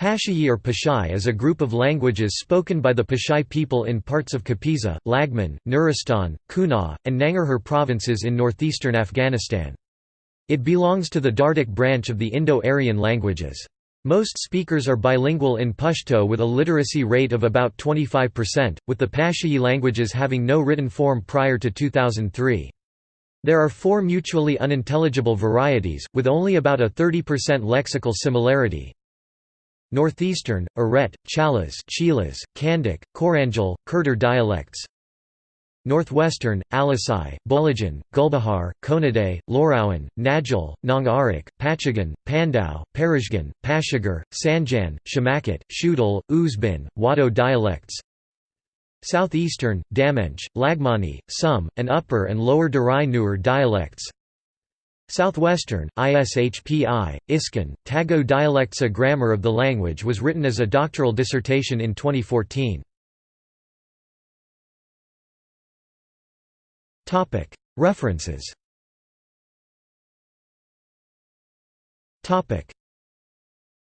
Pashayi or Pashai is a group of languages spoken by the Pashai people in parts of Kapisa, Laghman, Nuristan, Kunar, and Nangarhar provinces in northeastern Afghanistan. It belongs to the Dardic branch of the Indo-Aryan languages. Most speakers are bilingual in Pashto with a literacy rate of about 25%, with the Pashayi languages having no written form prior to 2003. There are four mutually unintelligible varieties, with only about a 30% lexical similarity, Northeastern, Aret, Chalas Chilas, Kandak, Korangel, Kurdur dialects. Northwestern, Alisai, Bulajan, Gulbahar, Konaday, Lorawan, Najal, Nongarik, Pachagan, Pandau, Parishgan, Pashagar, Sanjan, Shamakit, Shudal, Uzbin, Wado dialects. Southeastern, Damench, Laghmani, Sum, and Upper and Lower Darai Nur dialects Southwestern, ISHPI, Iskan, Tago dialects A grammar of the language was written as a doctoral dissertation in 2014. References